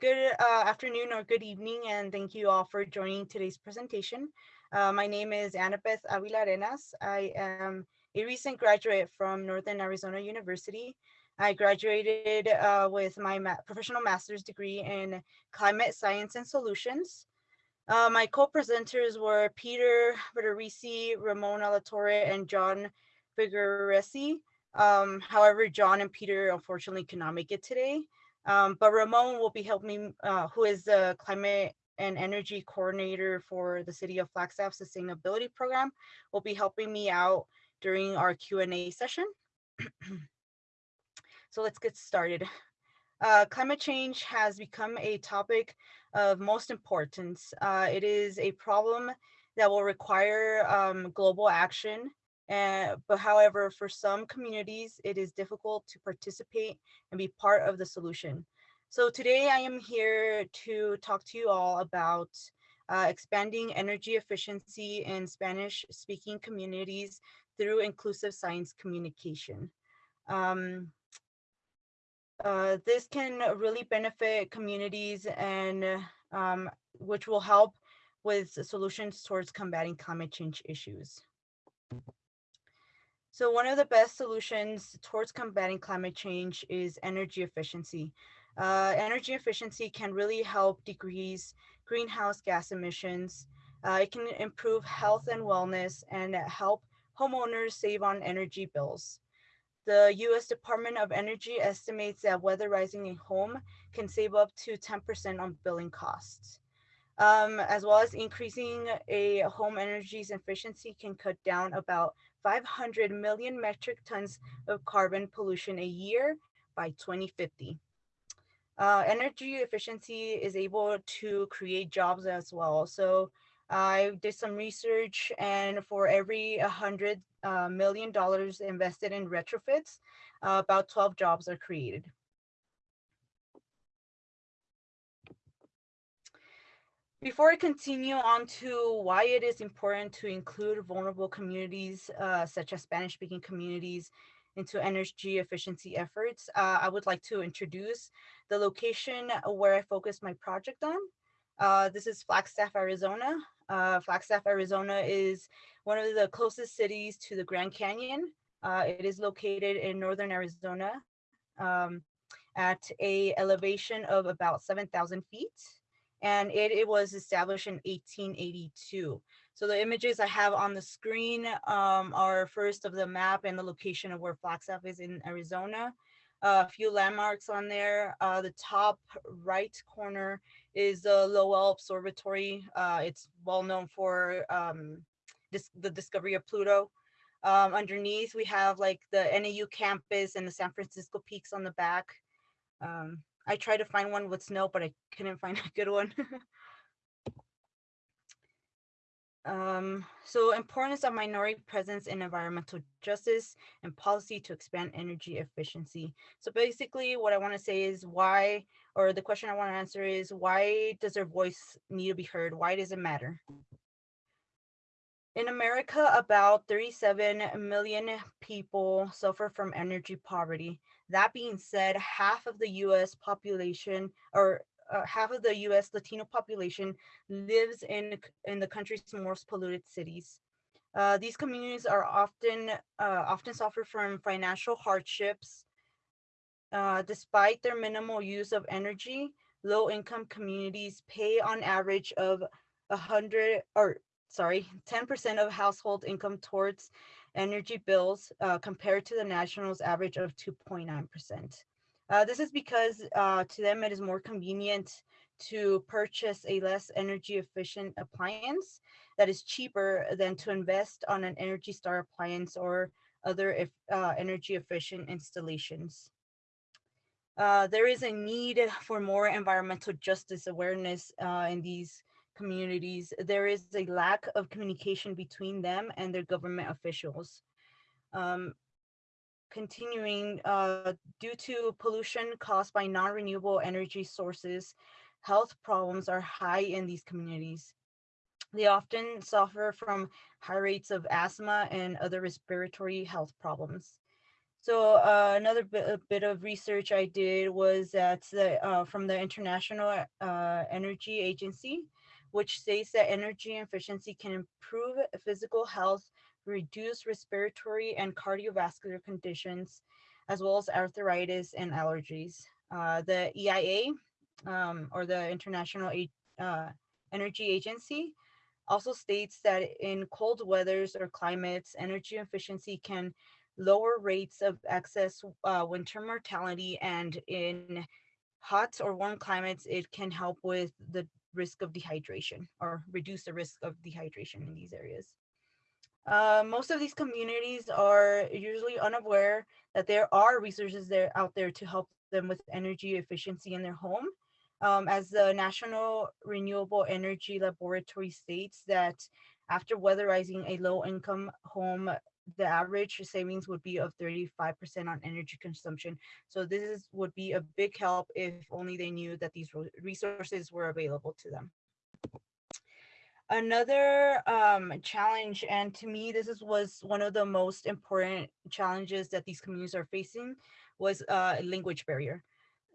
Good uh, afternoon or good evening, and thank you all for joining today's presentation. Uh, my name is Annabeth Avila Arenas. I am a recent graduate from Northern Arizona University. I graduated uh, with my ma professional master's degree in climate science and solutions. Uh, my co-presenters were Peter Federici, Ramon Alatorre, and John Figueresi. Um, however, John and Peter unfortunately cannot make it today. Um, but Ramon will be helping me, uh, who is the climate and energy coordinator for the City of Flagstaff Sustainability Program, will be helping me out during our Q&A session. so let's get started. Uh, climate change has become a topic of most importance. Uh, it is a problem that will require um, global action uh, but however, for some communities, it is difficult to participate and be part of the solution. So today I am here to talk to you all about uh, expanding energy efficiency in Spanish speaking communities through inclusive science communication. Um, uh, this can really benefit communities and um, which will help with solutions towards combating climate change issues. So one of the best solutions towards combating climate change is energy efficiency. Uh, energy efficiency can really help decrease greenhouse gas emissions. Uh, it can improve health and wellness and help homeowners save on energy bills. The US Department of Energy estimates that weatherizing a home can save up to 10% on billing costs. Um, as well as increasing a home energy's efficiency can cut down about 500 million metric tons of carbon pollution a year by 2050. Uh, energy efficiency is able to create jobs as well. So I did some research and for every 100 uh, million dollars invested in retrofits, uh, about 12 jobs are created. Before I continue on to why it is important to include vulnerable communities, uh, such as Spanish speaking communities, into energy efficiency efforts, uh, I would like to introduce the location where I focus my project on. Uh, this is Flagstaff, Arizona. Uh, Flagstaff, Arizona is one of the closest cities to the Grand Canyon. Uh, it is located in Northern Arizona um, at a elevation of about 7,000 feet and it, it was established in 1882. So the images I have on the screen um, are first of the map and the location of where Flagstaff is in Arizona. Uh, a few landmarks on there. Uh, the top right corner is the Lowell Observatory. Uh, it's well known for um, the discovery of Pluto. Um, underneath, we have like the NAU campus and the San Francisco peaks on the back. Um, I tried to find one with snow, but I couldn't find a good one. um, so importance of minority presence in environmental justice and policy to expand energy efficiency. So basically what I want to say is why, or the question I want to answer is why does their voice need to be heard? Why does it matter? In America, about 37 million people suffer from energy poverty. That being said, half of the US population or uh, half of the US Latino population lives in, in the country's most polluted cities. Uh, these communities are often uh, often suffer from financial hardships. Uh, despite their minimal use of energy, low income communities pay on average of a hundred or sorry, 10% of household income towards energy bills uh, compared to the national's average of 2.9%. Uh, this is because uh, to them it is more convenient to purchase a less energy efficient appliance that is cheaper than to invest on an Energy Star appliance or other if, uh, energy efficient installations. Uh, there is a need for more environmental justice awareness uh, in these communities, there is a lack of communication between them and their government officials. Um, continuing, uh, due to pollution caused by non-renewable energy sources, health problems are high in these communities. They often suffer from high rates of asthma and other respiratory health problems. So uh, another bit, of research I did was that uh, from the International uh, Energy Agency, which states that energy efficiency can improve physical health, reduce respiratory and cardiovascular conditions, as well as arthritis and allergies. Uh, the EIA, um, or the International uh, Energy Agency, also states that in cold weathers or climates, energy efficiency can lower rates of excess uh, winter mortality and in hot or warm climates, it can help with the risk of dehydration or reduce the risk of dehydration in these areas. Uh, most of these communities are usually unaware that there are resources there out there to help them with energy efficiency in their home. Um, as the National Renewable Energy Laboratory states that after weatherizing a low income home the average savings would be of 35% on energy consumption. So this is, would be a big help if only they knew that these resources were available to them. Another um, challenge, and to me, this is, was one of the most important challenges that these communities are facing, was uh, a language barrier.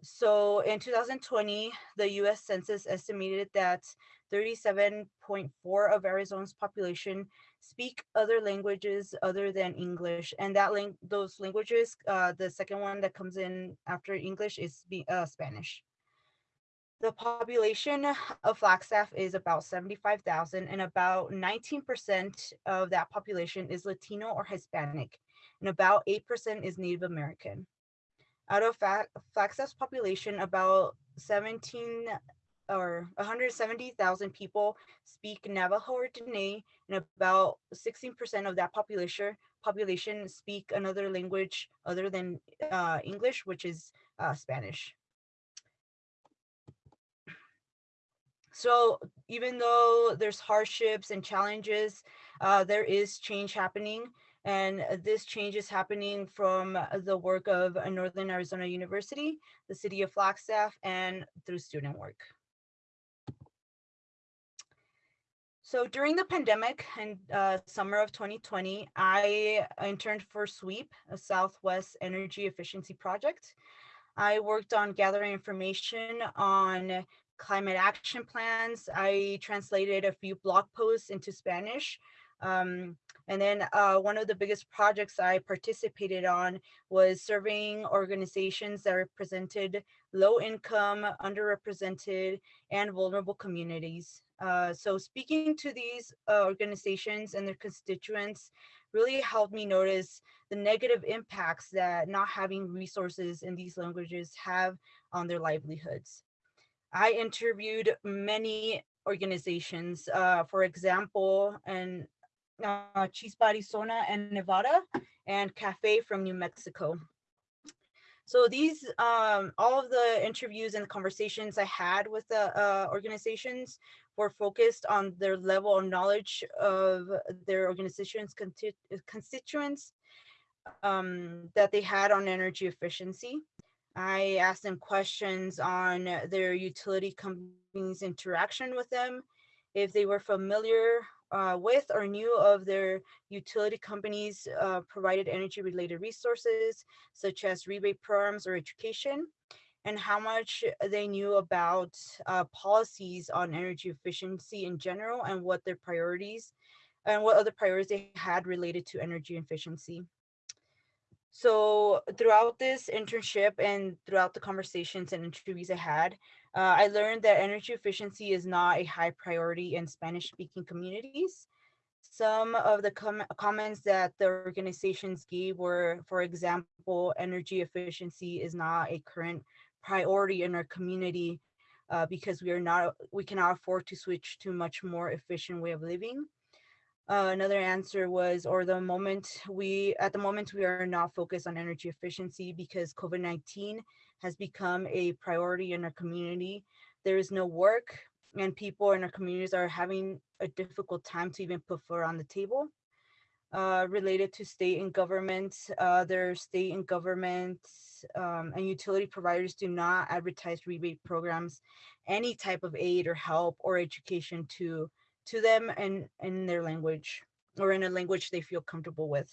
So in 2020, the US Census estimated that 37.4 of Arizona's population speak other languages other than English. And that link, those languages, uh, the second one that comes in after English is uh, Spanish. The population of Flagstaff is about 75,000 and about 19% of that population is Latino or Hispanic and about 8% is Native American. Out of Flagstaff's population, about 17 or 170,000 people speak Navajo or Dene, and about 16% of that population population speak another language other than uh, English, which is uh, Spanish. So even though there's hardships and challenges, uh, there is change happening. And this change is happening from the work of Northern Arizona University, the city of Flagstaff, and through student work. So during the pandemic and uh, summer of 2020, I interned for SWEEP, a Southwest Energy Efficiency Project. I worked on gathering information on climate action plans. I translated a few blog posts into Spanish. Um, and then uh, one of the biggest projects I participated on was surveying organizations that represented low income, underrepresented, and vulnerable communities. Uh, so speaking to these uh, organizations and their constituents really helped me notice the negative impacts that not having resources in these languages have on their livelihoods. I interviewed many organizations, uh, for example, and uh, Chispa, Arizona and Nevada, and Cafe from New Mexico. So these, um, all of the interviews and conversations I had with the uh, organizations were focused on their level of knowledge of their organization's constituents um, that they had on energy efficiency. I asked them questions on their utility companies interaction with them, if they were familiar uh, with or knew of their utility companies uh, provided energy related resources such as rebate programs or education and how much they knew about uh, policies on energy efficiency in general and what their priorities and what other priorities they had related to energy efficiency. So throughout this internship and throughout the conversations and interviews I had, uh, I learned that energy efficiency is not a high priority in Spanish speaking communities. Some of the com comments that the organizations gave were, for example, energy efficiency is not a current priority in our community uh, because we are not, we cannot afford to switch to much more efficient way of living. Uh, another answer was, or the moment we, at the moment, we are not focused on energy efficiency because COVID-19 has become a priority in our community. There is no work and people in our communities are having a difficult time to even put food on the table. Uh, related to state and government, uh, their state and government um, and utility providers do not advertise rebate programs, any type of aid or help or education to to them and in their language or in a language they feel comfortable with.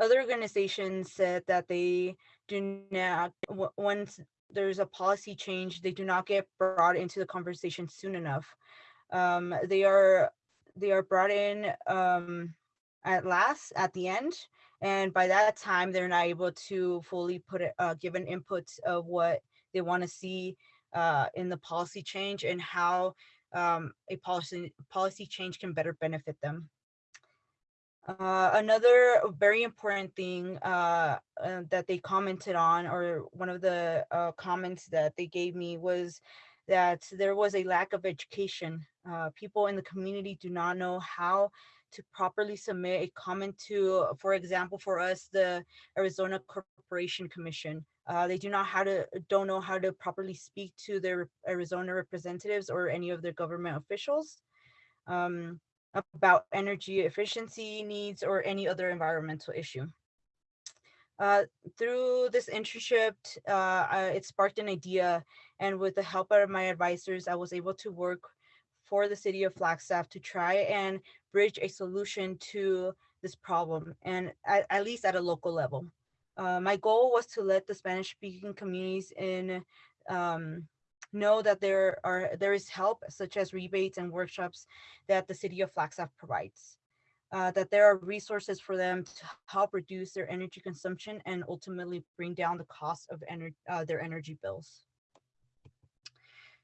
other organizations said that they do not once there's a policy change, they do not get brought into the conversation soon enough. Um, they are they are brought in um, at last at the end, and by that time they're not able to fully put it, uh, give an input of what they want to see uh, in the policy change and how um, a policy policy change can better benefit them. Uh, another very important thing uh, uh, that they commented on, or one of the uh, comments that they gave me was that there was a lack of education. Uh, people in the community do not know how to properly submit a comment to, for example, for us, the Arizona Corporation Commission. Uh, they do not how to don't know how to properly speak to their Arizona representatives or any of their government officials. Um, about energy efficiency needs or any other environmental issue. Uh, through this internship, uh, I, it sparked an idea and with the help of my advisors, I was able to work for the city of Flagstaff to try and bridge a solution to this problem and at, at least at a local level. Uh, my goal was to let the Spanish speaking communities in um, know that there are there is help such as rebates and workshops that the city of Flagstaff provides. Uh, that there are resources for them to help reduce their energy consumption and ultimately bring down the cost of ener uh, their energy bills.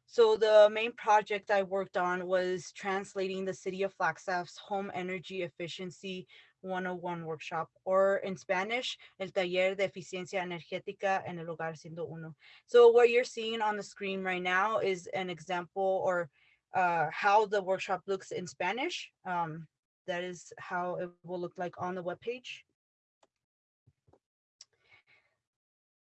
So the main project I worked on was translating the city of Flagstaff's home energy efficiency 101 workshop, or in Spanish, el taller de eficiencia energética en el hogar ciento uno. So what you're seeing on the screen right now is an example or uh, how the workshop looks in Spanish. Um, that is how it will look like on the web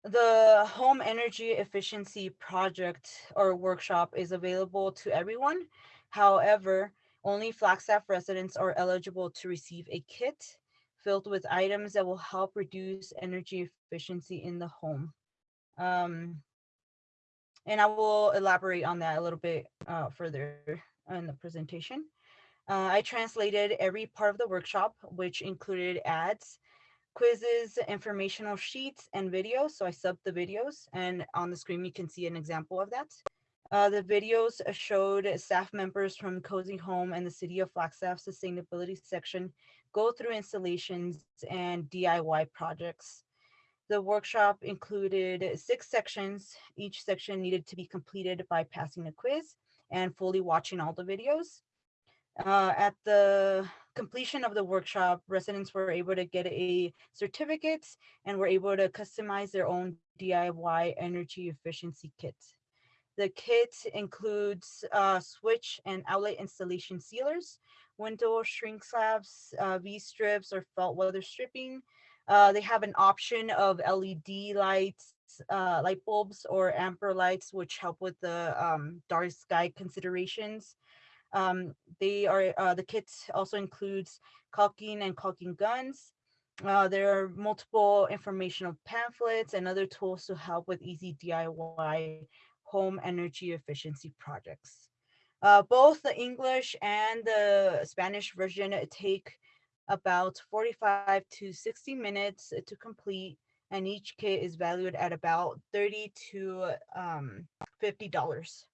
The home energy efficiency project or workshop is available to everyone. However, only Flagstaff residents are eligible to receive a kit filled with items that will help reduce energy efficiency in the home. Um, and I will elaborate on that a little bit uh, further in the presentation. Uh, I translated every part of the workshop, which included ads, quizzes, informational sheets, and videos. So I subbed the videos, and on the screen you can see an example of that. Uh, the videos showed staff members from Cozy Home and the City of Flagstaff Sustainability section go through installations and DIY projects. The workshop included six sections. Each section needed to be completed by passing a quiz and fully watching all the videos. Uh, at the completion of the workshop, residents were able to get a certificate and were able to customize their own DIY energy efficiency kits. The kit includes uh, switch and outlet installation sealers, window shrink slabs, uh, V-strips or felt weather stripping. Uh, they have an option of LED lights, uh, light bulbs or amber lights, which help with the um, dark sky considerations. Um, they are uh, the kit also includes caulking and caulking guns. Uh, there are multiple informational pamphlets and other tools to help with easy DIY home energy efficiency projects. Uh, both the English and the Spanish version take about 45 to 60 minutes to complete and each kit is valued at about 30 to um, $50.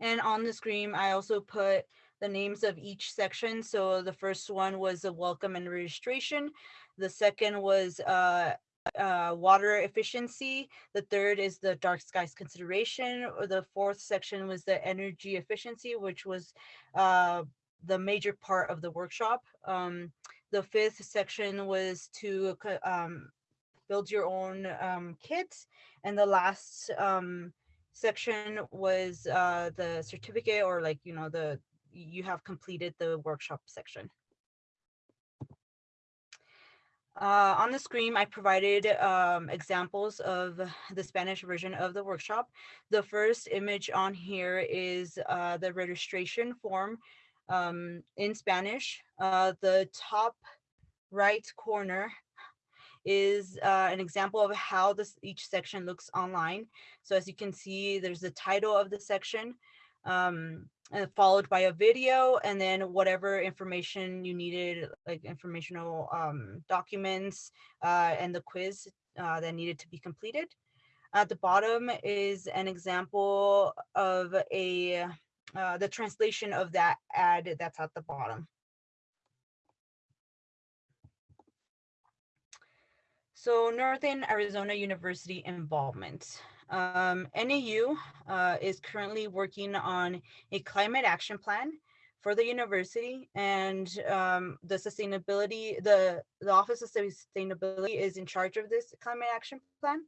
And on the screen, I also put the names of each section. So the first one was a welcome and registration. The second was uh, uh, water efficiency. The third is the dark skies consideration. Or the fourth section was the energy efficiency, which was uh, the major part of the workshop. Um, the fifth section was to um, build your own um, kit. And the last um, section was uh, the certificate or like, you know, the you have completed the workshop section. Uh, on the screen, I provided um, examples of the Spanish version of the workshop. The first image on here is uh, the registration form um, in Spanish. Uh, the top right corner is uh, an example of how this each section looks online. So as you can see, there's the title of the section, um, followed by a video and then whatever information you needed, like informational um, documents uh, and the quiz uh, that needed to be completed. At the bottom is an example of a uh, the translation of that ad that's at the bottom. So Northern Arizona University involvement. Um, NAU uh, is currently working on a climate action plan for the university and um, the sustainability, the, the Office of Sustainability is in charge of this climate action plan.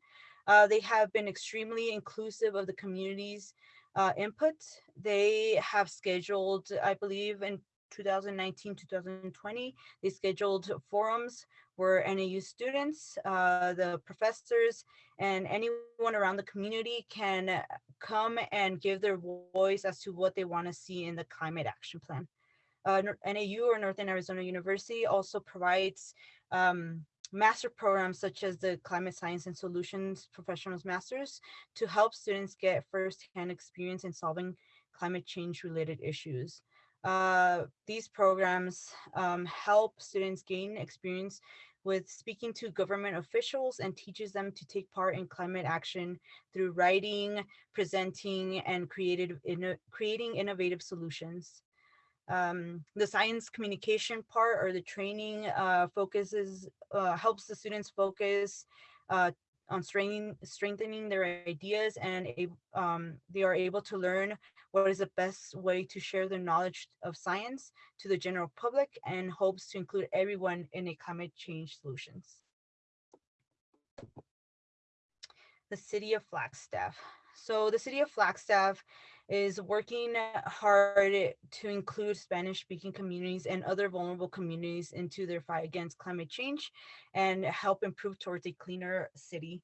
Uh, they have been extremely inclusive of the community's uh, input. They have scheduled, I believe in 2019, 2020, they scheduled forums where NAU students, uh, the professors, and anyone around the community can come and give their voice as to what they want to see in the climate action plan. Uh, NAU or Northern Arizona University also provides um, master programs such as the Climate Science and Solutions Professionals Masters to help students get firsthand experience in solving climate change related issues. Uh, these programs um, help students gain experience with speaking to government officials and teaches them to take part in climate action through writing, presenting, and creative, creating innovative solutions. Um, the science communication part or the training uh, focuses, uh, helps the students focus uh, on strengthening, strengthening their ideas and um, they are able to learn what is the best way to share their knowledge of science to the general public and hopes to include everyone in a climate change solutions. The city of Flagstaff. So the city of Flagstaff is working hard to include Spanish speaking communities and other vulnerable communities into their fight against climate change and help improve towards a cleaner city.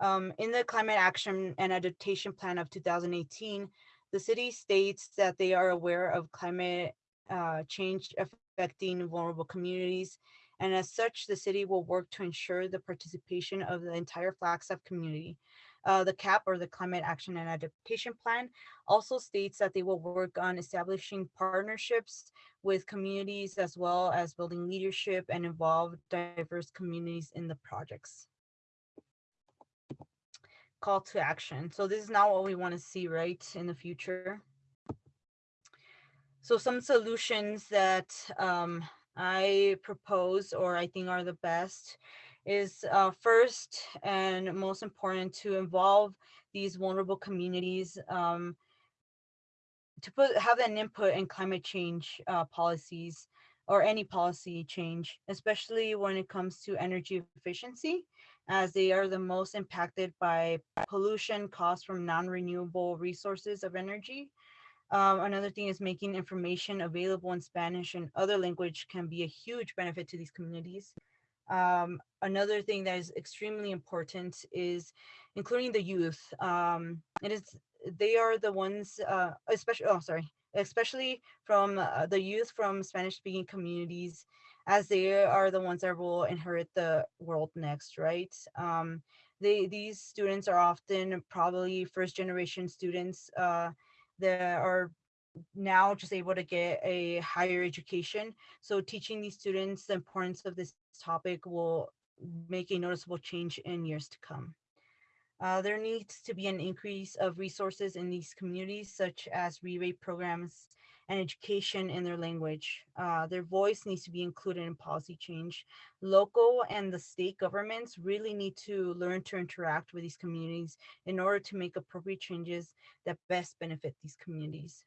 Um, in the climate action and adaptation plan of 2018, the city states that they are aware of climate uh, change affecting vulnerable communities. And as such, the city will work to ensure the participation of the entire Flagstaff community. Uh, the CAP or the Climate Action and Adaptation Plan also states that they will work on establishing partnerships with communities as well as building leadership and involve diverse communities in the projects. Call to action. So this is not what we want to see right in the future. So some solutions that um, I propose or I think are the best is uh, first and most important to involve these vulnerable communities um, to put have an input in climate change uh, policies or any policy change, especially when it comes to energy efficiency, as they are the most impacted by pollution caused from non-renewable resources of energy. Um, another thing is making information available in Spanish and other language can be a huge benefit to these communities. Um, another thing that is extremely important is including the youth. Um, it is they are the ones, uh, especially oh sorry, especially from uh, the youth from Spanish speaking communities, as they are the ones that will inherit the world next, right? Um, they these students are often probably first generation students uh, that are now just able to get a higher education. So teaching these students the importance of this topic will make a noticeable change in years to come. Uh, there needs to be an increase of resources in these communities, such as rebate programs and education in their language. Uh, their voice needs to be included in policy change. Local and the state governments really need to learn to interact with these communities in order to make appropriate changes that best benefit these communities.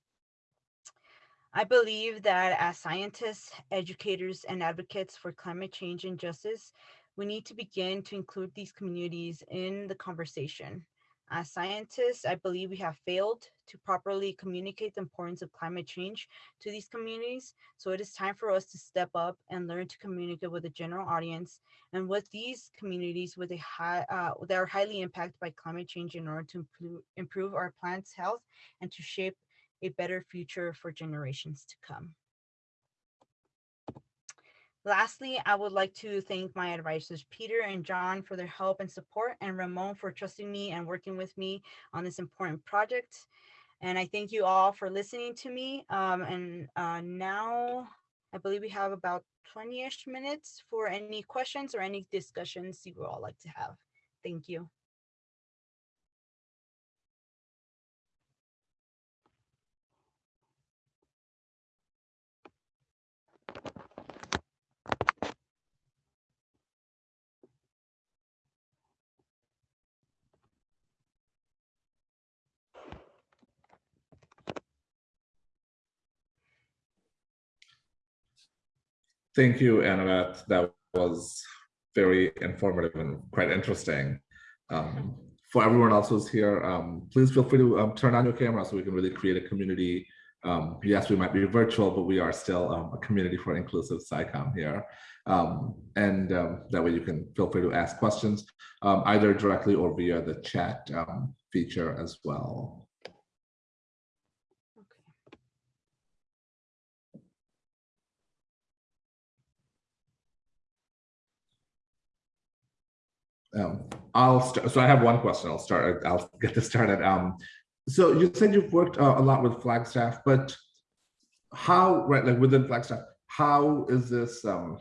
I believe that as scientists, educators, and advocates for climate change and justice, we need to begin to include these communities in the conversation. As scientists, I believe we have failed to properly communicate the importance of climate change to these communities. So it is time for us to step up and learn to communicate with the general audience and with these communities with a high, uh, that are highly impacted by climate change in order to improve, improve our planet's health and to shape a better future for generations to come. Lastly, I would like to thank my advisors, Peter and John, for their help and support, and Ramon for trusting me and working with me on this important project. And I thank you all for listening to me. Um, and uh, now I believe we have about 20-ish minutes for any questions or any discussions you would all like to have. Thank you. Thank you, Annabeth. That was very informative and quite interesting. Um, for everyone else who's here, um, please feel free to um, turn on your camera so we can really create a community. Um, yes, we might be virtual, but we are still um, a community for inclusive SciComm here. Um, and that way you can feel free to ask questions either directly or via the chat feature as well. Um, I'll start. So I have one question. I'll start. I'll get this started. Um, so you said you've worked uh, a lot with Flagstaff, but how, right, like within Flagstaff, how is this, um,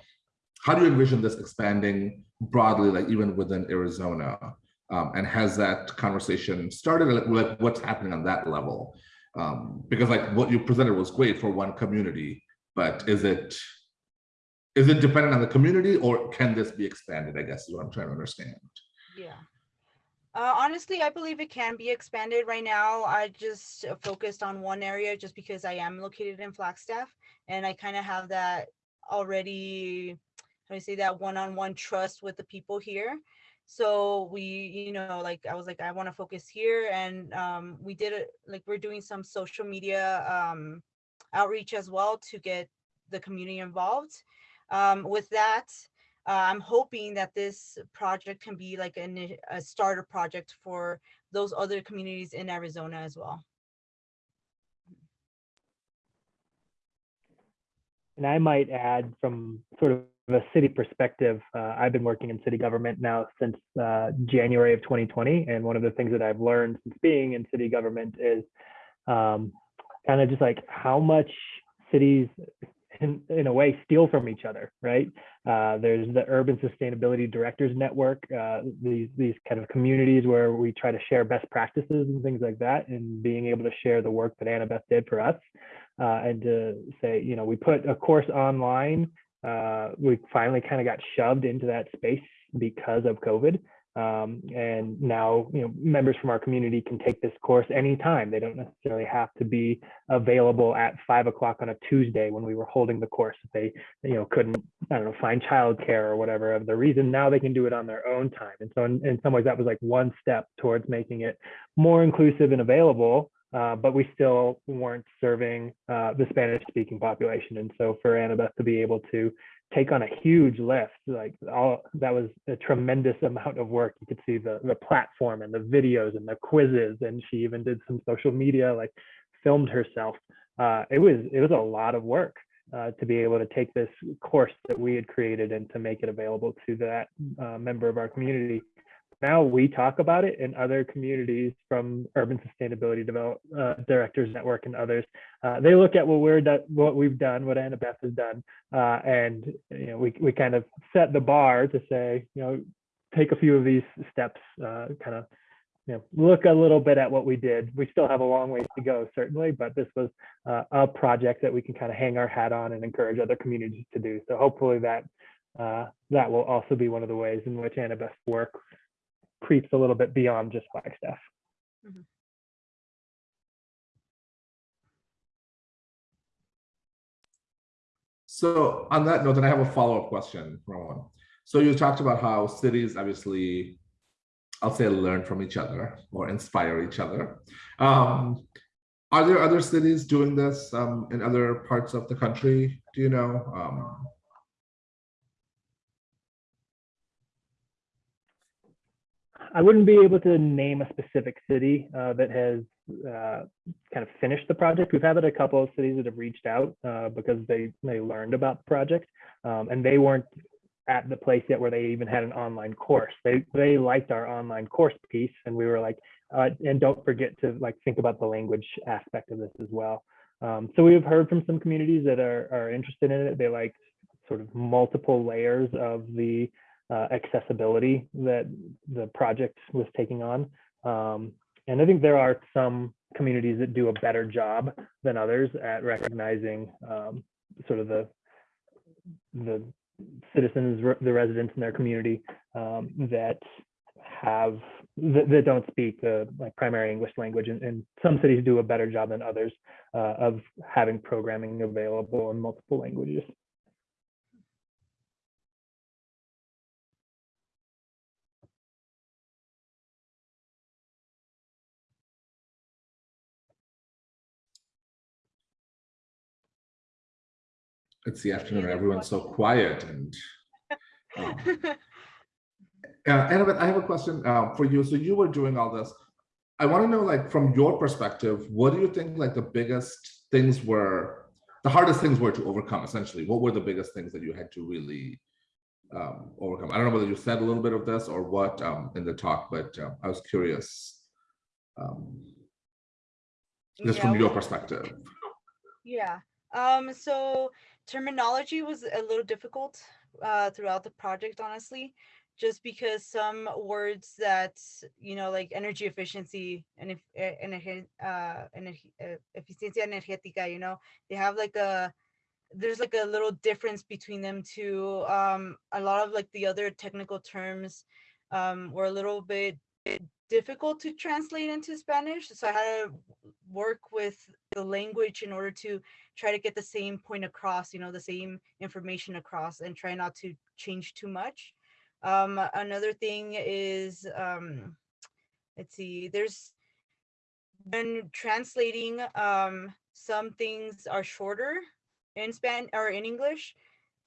how do you envision this expanding broadly, like even within Arizona? Um, and has that conversation started? Like, like what's happening on that level? Um, because like what you presented was great for one community, but is it is it dependent on the community or can this be expanded i guess is what i'm trying to understand? Yeah. Uh, honestly i believe it can be expanded. Right now i just focused on one area just because i am located in flagstaff and i kind of have that already how do i say that one-on-one -on -one trust with the people here. So we you know like i was like i want to focus here and um we did it like we're doing some social media um outreach as well to get the community involved um, with that, uh, I'm hoping that this project can be like an, a starter project for those other communities in Arizona as well. And I might add from sort of a city perspective, uh, I've been working in city government now since uh, January of 2020. And one of the things that I've learned since being in city government is um, kind of just like how much cities in, in a way steal from each other, right? Uh, there's the Urban Sustainability Directors Network, uh, these, these kind of communities where we try to share best practices and things like that, and being able to share the work that Annabeth did for us. Uh, and to say, you know, we put a course online, uh, we finally kind of got shoved into that space because of COVID. Um, and now, you know, members from our community can take this course anytime. They don't necessarily have to be available at five o'clock on a Tuesday when we were holding the course. If they, you know, couldn't, I don't know, find childcare or whatever of the reason, now they can do it on their own time. And so in, in some ways that was like one step towards making it more inclusive and available uh, but we still weren't serving uh, the Spanish speaking population. And so for Annabeth to be able to take on a huge lift, like all that was a tremendous amount of work. You could see the, the platform and the videos and the quizzes. And she even did some social media, like filmed herself. Uh, it was it was a lot of work uh, to be able to take this course that we had created and to make it available to that uh, member of our community now we talk about it in other communities from urban sustainability develop, uh, directors network and others. Uh, they look at what we're what we've done what annabeth has done uh, and you know we, we kind of set the bar to say you know take a few of these steps uh, kind of you know look a little bit at what we did. We still have a long ways to go certainly but this was uh, a project that we can kind of hang our hat on and encourage other communities to do. So hopefully that uh, that will also be one of the ways in which Annabeth's work creeps a little bit beyond just Flagstaff. Mm -hmm. So on that note, then I have a follow-up question, Ramon. So you talked about how cities obviously, I'll say learn from each other or inspire each other. Um, are there other cities doing this um, in other parts of the country? Do you know? Um, I wouldn't be able to name a specific city uh, that has uh, kind of finished the project. We've had a couple of cities that have reached out uh, because they they learned about the project, um, and they weren't at the place yet where they even had an online course. They they liked our online course piece, and we were like, uh, and don't forget to like think about the language aspect of this as well. Um, so we've heard from some communities that are, are interested in it. They like sort of multiple layers of the uh, accessibility that the project was taking on. Um, and I think there are some communities that do a better job than others at recognizing um, sort of the the citizens, the residents in their community um, that have that, that don't speak the like primary English language, and, and, some cities do a better job than others uh, of having programming available in multiple languages. It's the afternoon, everyone's so quiet and. Um, uh, Annabeth, I have a question uh, for you. So you were doing all this. I want to know, like, from your perspective, what do you think, like, the biggest things were, the hardest things were to overcome, essentially? What were the biggest things that you had to really um, overcome? I don't know whether you said a little bit of this or what um, in the talk, but uh, I was curious. Um, just Yeah, from your perspective. Yeah. Um, so terminology was a little difficult uh, throughout the project, honestly, just because some words that you know, like energy efficiency and if eh, energe- uh, energi- uh, eficiencia energética, you know, they have like a there's like a little difference between them too. Um, a lot of like the other technical terms um, were a little bit difficult to translate into Spanish, so I had to work with the language in order to try to get the same point across, you know, the same information across and try not to change too much. Um, another thing is, um, let's see, there's when translating, um, some things are shorter in Span or in English,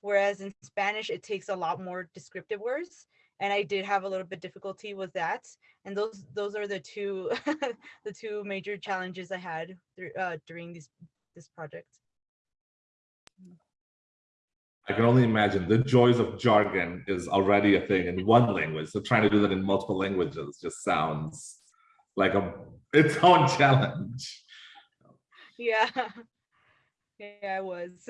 whereas in Spanish, it takes a lot more descriptive words. And I did have a little bit difficulty with that. And those those are the two the two major challenges I had through, uh, during this this project. I can only imagine the joys of jargon is already a thing in one language. So trying to do that in multiple languages just sounds like a its own challenge. Yeah. Yeah, I was.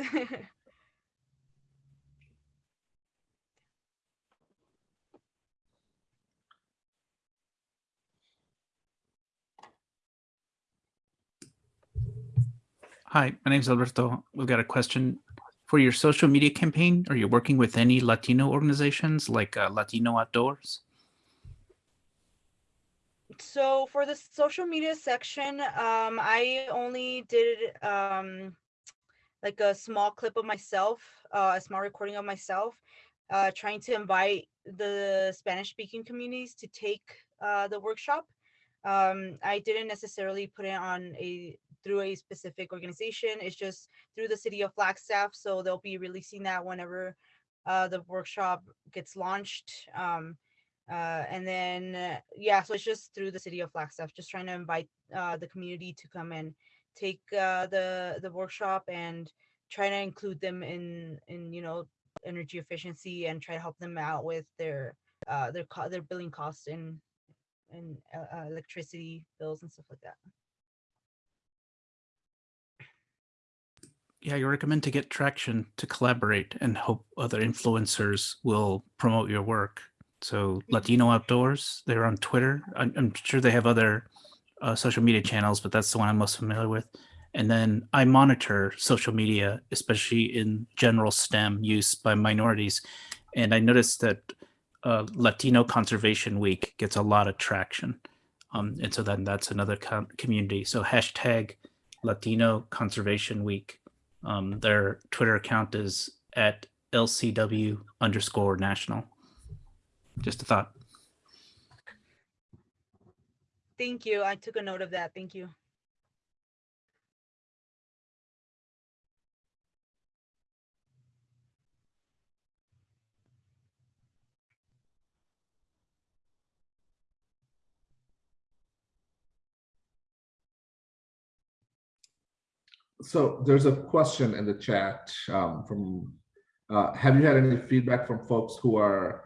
Hi, my name is Alberto. We've got a question for your social media campaign. Are you working with any Latino organizations like uh, Latino Outdoors? so for the social media section, um, I only did um, like a small clip of myself, uh, a small recording of myself, uh, trying to invite the Spanish speaking communities to take uh, the workshop. Um, I didn't necessarily put it on a through a specific organization. It's just through the city of Flagstaff. So they'll be releasing that whenever uh, the workshop gets launched. Um, uh, and then, uh, yeah, so it's just through the city of Flagstaff, just trying to invite uh, the community to come and take uh, the the workshop and try to include them in in you know energy efficiency and try to help them out with their uh, their co- their billing costs and and electricity bills and stuff like that. Yeah, you recommend to get traction to collaborate and hope other influencers will promote your work. So Latino Outdoors, they're on Twitter. I'm, I'm sure they have other uh, social media channels, but that's the one I'm most familiar with. And then I monitor social media, especially in general STEM use by minorities. And I noticed that uh, Latino Conservation Week gets a lot of traction. Um, and so then that's another com- community. So hashtag Latino Conservation Week. Um, their Twitter account is at LCW underscore national. Just a thought. Thank you. I took a note of that. Thank you. So there's a question in the chat um, from, uh, have you had any feedback from folks who are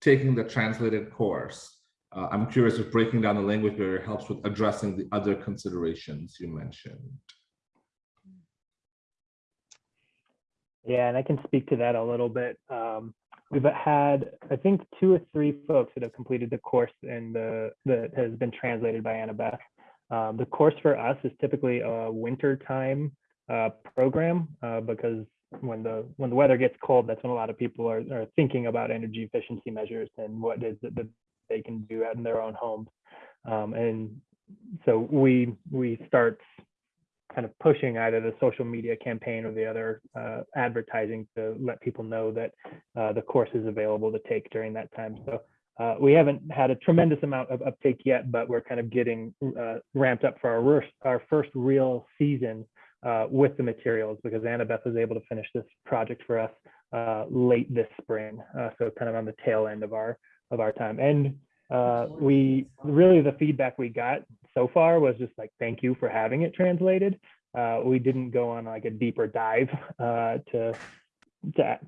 taking the translated course? Uh, I'm curious if breaking down the language barrier helps with addressing the other considerations you mentioned. Yeah, and I can speak to that a little bit. Um, we've had, I think, two or three folks that have completed the course and the that has been translated by Annabeth. Um, the course for us is typically a winter time uh, program uh, because when the when the weather gets cold, that's when a lot of people are, are thinking about energy efficiency measures and what is it that they can do out in their own homes. Um, and so we we start kind of pushing either the social media campaign or the other uh, advertising to let people know that uh, the course is available to take during that time. So uh, we haven't had a tremendous amount of uptake yet, but we're kind of getting uh, ramped up for our, worst, our first real season uh, with the materials because Annabeth was able to finish this project for us uh, late this spring. so kind of on the tail end of our of our time. And we really the feedback we got so far was just like, thank you for having it translated. Uh, we didn't go on like a deeper dive uh, to to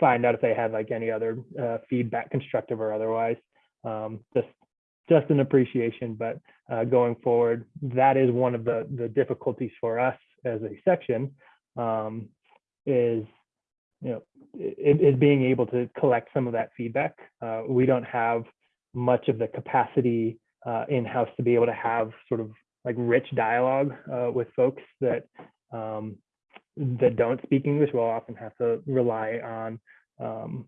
find out if they had like any other uh, feedback, constructive or otherwise. Um, just just an appreciation, but uh, going forward, that is one of the the difficulties for us as a section um, is you know is being able to collect some of that feedback. Uh, we don't have much of the capacity uh, in-house to be able to have sort of like rich dialogue uh, with folks that um, that don't speak English. We'll often have to rely on um,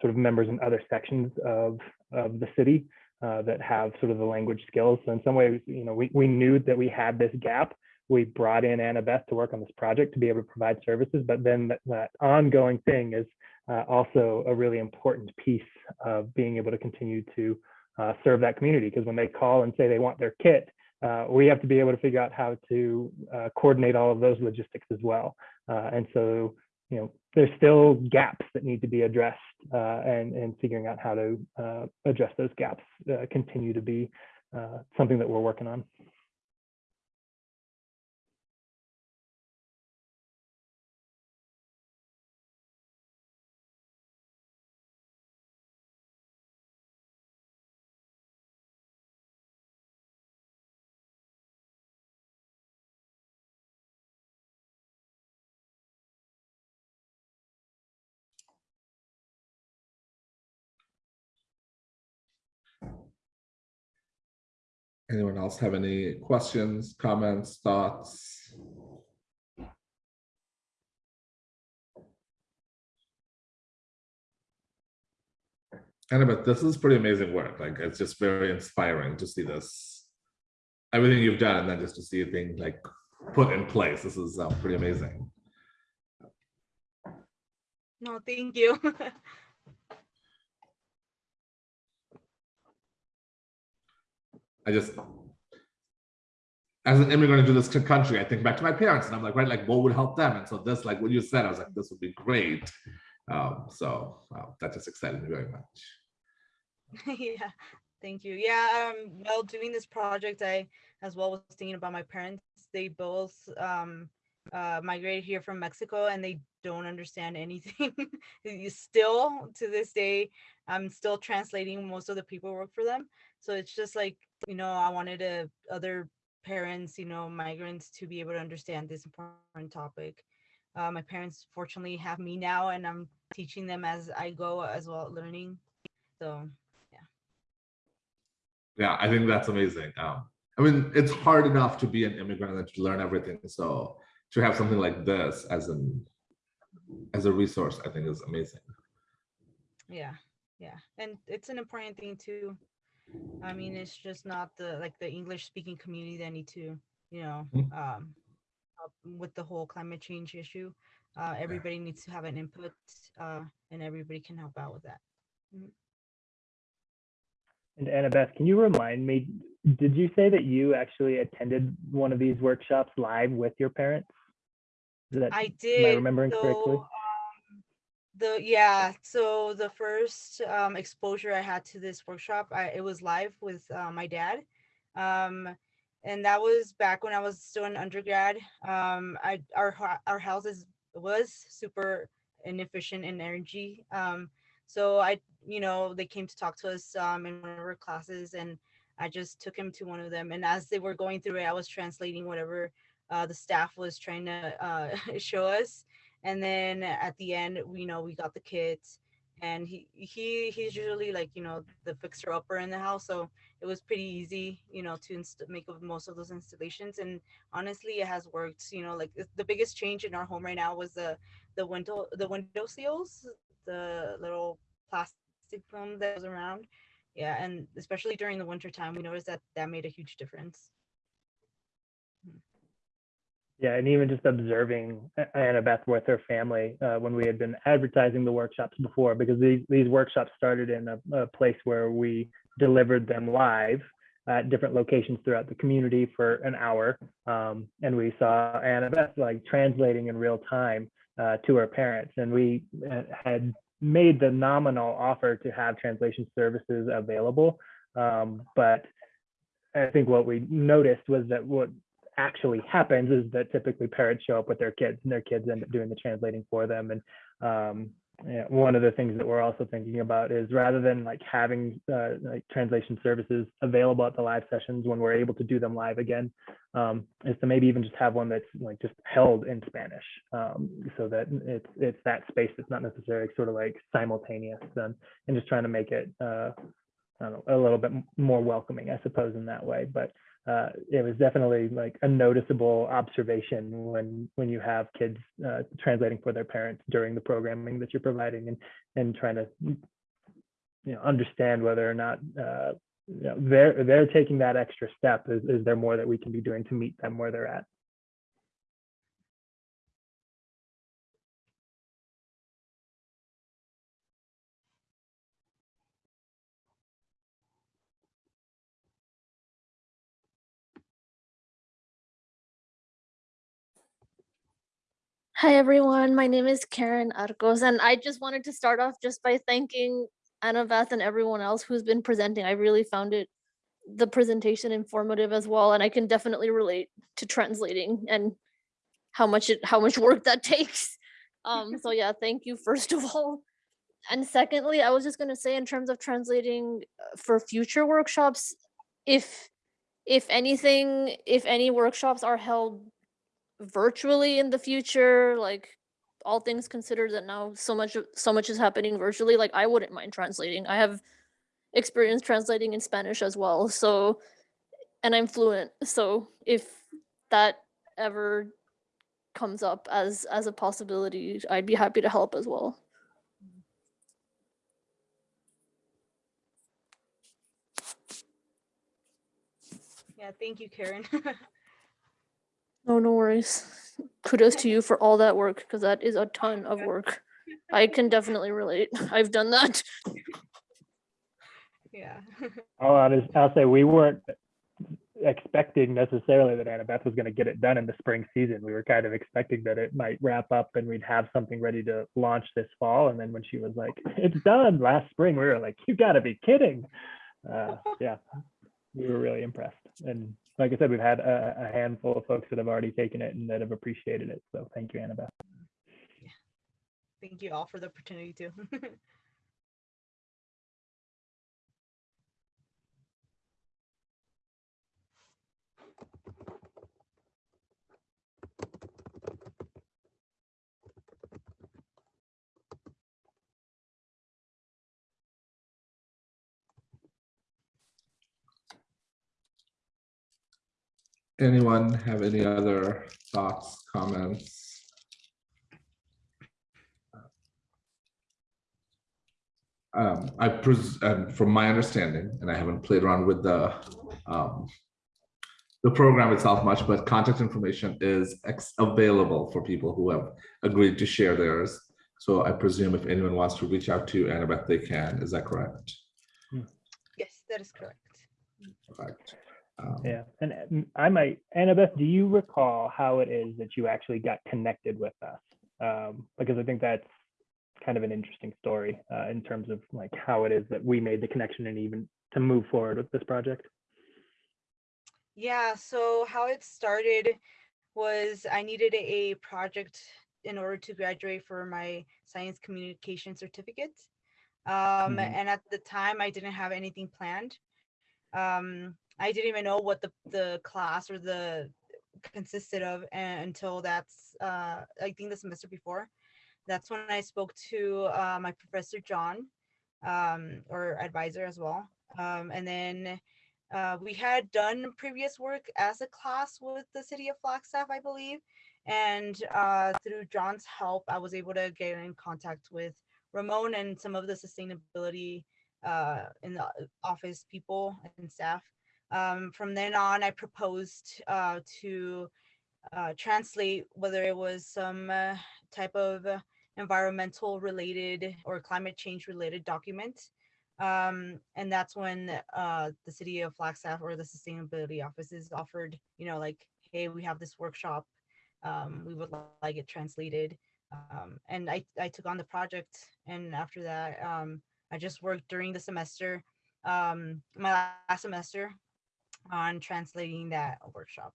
sort of members in other sections of of the city uh, that have sort of the language skills. So in some ways, you know, we, we knew that we had this gap. We brought in Annabeth to work on this project to be able to provide services, but then that, that ongoing thing is uh, also a really important piece of being able to continue to uh, serve that community because when they call and say they want their kit, uh, we have to be able to figure out how to uh, coordinate all of those logistics as well. Uh, and so, you know, there's still gaps that need to be addressed uh, and, and figuring out how to uh, address those gaps continue to be something that we're working on. Anyone else have any questions, comments, thoughts? Annabeth, this is pretty amazing work. Like it's just very inspiring to see this, everything you've done, and then just to see things like put in place. This is uh, pretty amazing. No, thank you. I just, as an immigrant into this country, I think back to my parents and I'm like, right, like what would help them? And so this, like what you said, I was like, this would be great. Um, so wow, that just excited me very much. yeah, thank you. Yeah, um, while doing this project, I as well was thinking about my parents. They both um, uh, migrated here from Mexico and they don't understand anything. still to this day, I'm still translating most of the paperwork for them. So it's just like you know, I wanted to other parents, you know, migrants to be able to understand this important topic. Uh, my parents fortunately have me now and I'm teaching them as I go as well, learning. So, yeah. Yeah, I think that's amazing. Um, I mean, it's hard enough to be an immigrant and to learn everything. So to have something like this as an as a resource, I think is amazing. Yeah, yeah. And it's an important thing to I mean, it's just not the like the English speaking community that need to, you know, Mhm. um, with the whole climate change issue. Uh, everybody needs to have an input, uh, and everybody can help out with that. And Annabeth, can you remind me, did you say that you actually attended one of these workshops live with your parents? That, I did. am I remembering correctly? So, um, the yeah, so the first um, exposure I had to this workshop, I, it was live with uh, my dad, um, and that was back when I was still in undergrad. Um, I our our houses was super inefficient in energy, um, so I you know, they came to talk to us um, in one of our classes, and I just took him to one of them. And as they were going through it, I was translating whatever uh, the staff was trying to uh, show us. And then at the end, we you know we got the kits, and he he he's usually like you know the fixer upper in the house, so it was pretty easy, you know, to inst- make of most of those installations. And honestly, it has worked. You know, like the biggest change in our home right now was the the window the window seals, the little plastic film that was around. Yeah, and especially during the winter time, we noticed that that made a huge difference. Yeah, and even just observing A- Annabeth with her family uh, when we had been advertising the workshops before, because these these workshops started in a, a place where we delivered them live at different locations throughout the community for an hour, um, and we saw Annabeth like translating in real time uh, to her parents, and we uh, had made the nominal offer to have translation services available, um, but I think what we noticed was that what actually happens is that typically parents show up with their kids and their kids end up doing the translating for them. And um, yeah, one of the things that we're also thinking about is rather than like having uh, like translation services available at the live sessions when we're able to do them live again, um, is to maybe even just have one that's like just held in Spanish, um, so that it's it's that space that's not necessarily sort of like simultaneous and and just trying to make it uh, know, a little bit more welcoming, I suppose, in that way. But uh, it was definitely like a noticeable observation when when you have kids uh, translating for their parents during the programming that you're providing and and trying to you know understand whether or not uh, you know, they're they're taking that extra step. Is, is there more that we can be doing to meet them where they're at? Hi everyone, my name is Karen Arcos and I just wanted to start off just by thanking Annabeth and everyone else who's been presenting. I really found it the presentation informative as well and I can definitely relate to translating and how much it how much work that takes. Um so yeah, thank you first of all. And secondly, I was just going to say in terms of translating uh, for future workshops if if anything if any workshops are held virtually in the future like all things considered that now so much so much is happening virtually like i wouldn't mind translating i have experience translating in spanish as well so and i'm fluent so if that ever comes up as as a possibility i'd be happy to help as well Yeah, thank you, Karen. no no worries kudos to you for all that work because that is a ton of work i can definitely relate i've done that yeah. I'll, I'll I'll say we weren't expecting necessarily that Annabeth was going to get it done in the spring season. We were kind of expecting that it might wrap up and we'd have something ready to launch this fall. And then when she was like, "It's done last spring," we were like, "You got to be kidding!" Uh, yeah, we were really impressed. And like I said, we've had a, a handful of folks that have already taken it and that have appreciated it. So thank you, Annabeth. Yeah. thank you all for the opportunity too. Anyone have any other thoughts, comments? Um, I pres, and from my understanding, and I haven't played around with the, um, the program itself much, but contact information is ex- available for people who have agreed to share theirs. So I presume if anyone wants to reach out to Annabeth, they can. Is that correct? yes, that is correct. Correct. Um, Yeah, and I might, Annabeth, do you recall how it is that you actually got connected with us? Um, because I think that's kind of an interesting story uh, in terms of like how it is that we made the connection and even to move forward with this project. Yeah, so how it started was I needed a project in order to graduate for my science communication certificate. Um, Mhm. and at the time I didn't have anything planned. Um, I didn't even know what the, the class or the consisted of a- until that's, uh, I think the semester before. That's when I spoke to, uh, my professor, John, um, or advisor as well. Um, and then, uh, we had done previous work as a class with the city of Flagstaff, I believe. And uh, through John's help, I was able to get in contact with Ramon and some of the sustainability uh, in the office people and staff. Um, from then on, I proposed uh, to uh, translate whether it was some uh, type of environmental related or climate change related document. Um, and that's when uh, the city of Flagstaff or the sustainability offices offered, you know, like, hey, we have this workshop. Um, we would like it translated. Um, and I, I took on the project. And after that, um, I just worked during the semester, um, my last semester on translating that workshop.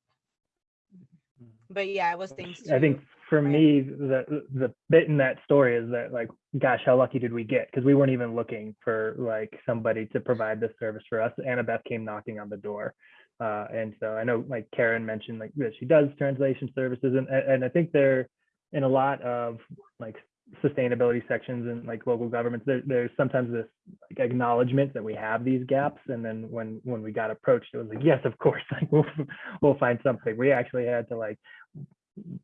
But yeah, it was thanks to. I think for me, the the bit in that story is that like, gosh, how lucky did we get? Because we weren't even looking for like somebody to provide this service for us. Annabeth came knocking on the door. Uh, and so I know like Karen mentioned like that she does translation services and and I think they're in a lot of like sustainability sections and like local governments there, there's sometimes this like, acknowledgement that we have these gaps and then when when we got approached it was like yes of course like we'll, we'll find something. We actually had to like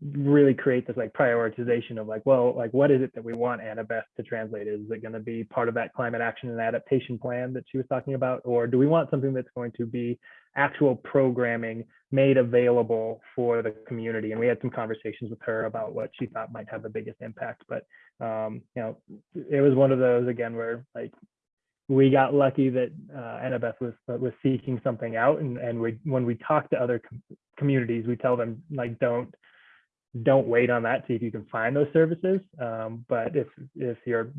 really create this like prioritization of like well like what is it that we want annabeth to translate? Is it going to be part of that climate action and adaptation plan that she was talking about? Or do we want something that's going to be actual programming made available for the community? And we had some conversations with her about what she thought might have the biggest impact. But um you know it was one of those again where like we got lucky that uh, Annabeth was was seeking something out, and and we when we talk to other com- communities, we tell them like don't don't wait on that. See if you can find those services. Um, but if if you're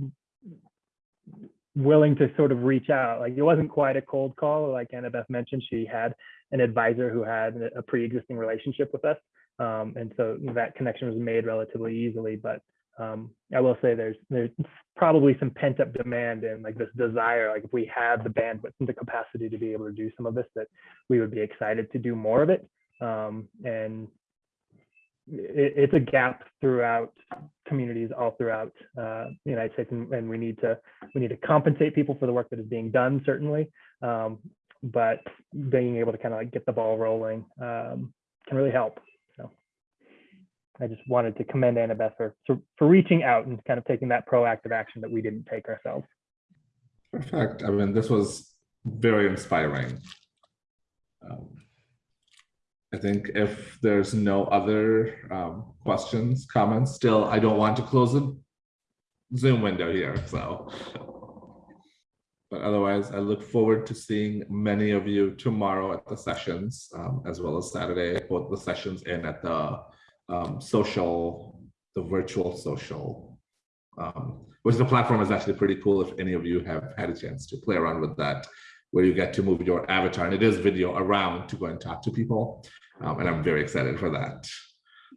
willing to sort of reach out, like it wasn't quite a cold call, like Annabeth mentioned, she had an advisor who had a pre-existing relationship with us, um, and so that connection was made relatively easily. But um, I will say there's there's probably some pent up demand and like this desire, like if we had the bandwidth and the capacity to be able to do some of this, that we would be excited to do more of it. Um, and it, it's a gap throughout communities all throughout uh, the United States, and, and we need to we need to compensate people for the work that is being done, certainly. Um, but being able to kind of like get the ball rolling um, can really help. So I just wanted to commend Annabeth for, for, for reaching out and kind of taking that proactive action that we didn't take ourselves. Perfect. I mean, this was very inspiring. Um, I think if there's no other um, questions, comments, still, I don't want to close the Zoom window here, so. But otherwise, I look forward to seeing many of you tomorrow at the sessions, um, as well as Saturday, both the sessions and at the um, social, the virtual social, um, which the platform is actually pretty cool if any of you have had a chance to play around with that, where you get to move your avatar and it is video around to go and talk to people. Um, and I'm very excited for that.